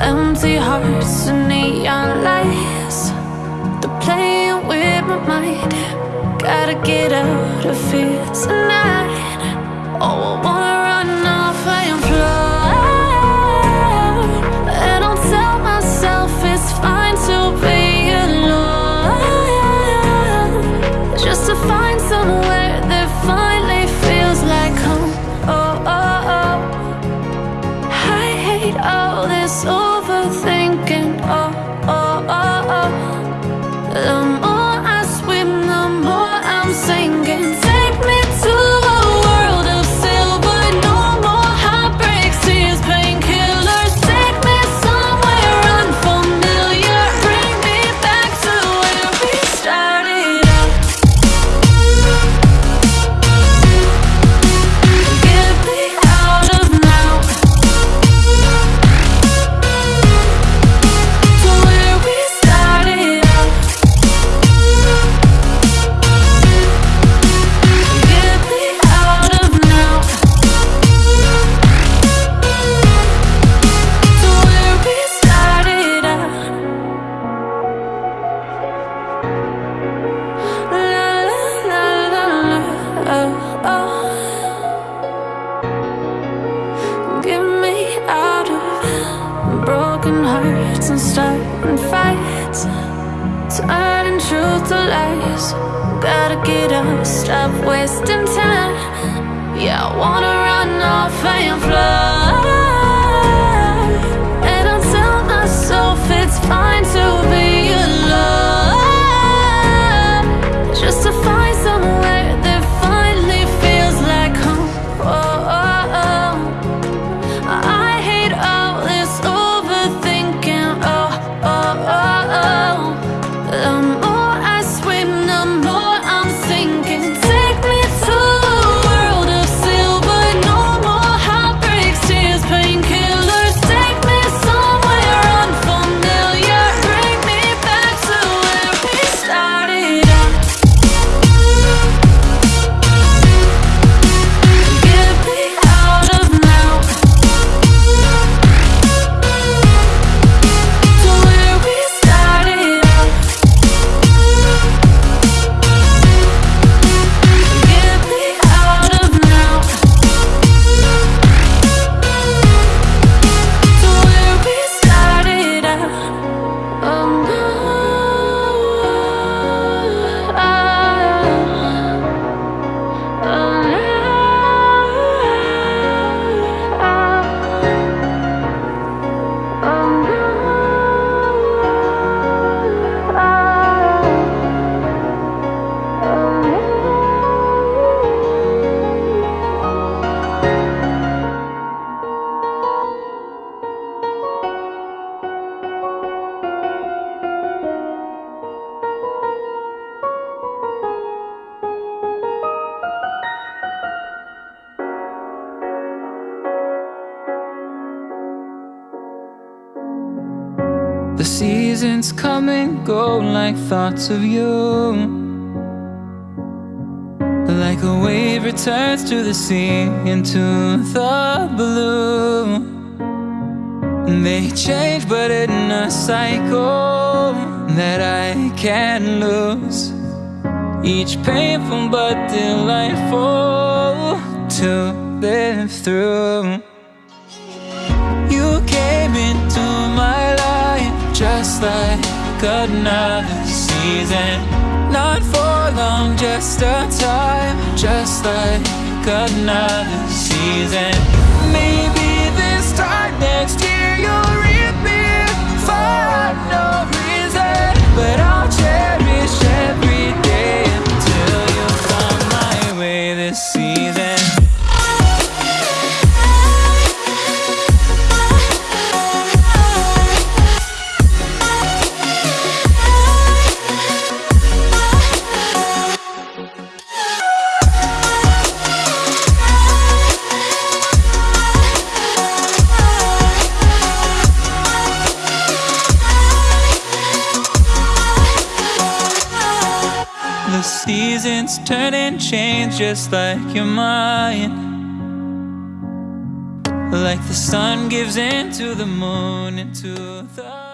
Empty hearts and neon lights. They're playing with my mind. Gotta get out of here tonight. Oh, I wanna broken hearts and starting fights, turning truth to lies. Gotta get up, stop wasting time. Yeah, I wanna run off and fly. The seasons come and go like thoughts of you. Like a wave returns to the sea into the blue. They change, but in a cycle that I can't lose. Each painful but delightful to live through. Like another season. Not for long, just a time, just like another season. Seasons turn and change just like your mind. Like the sun gives into the moon, into the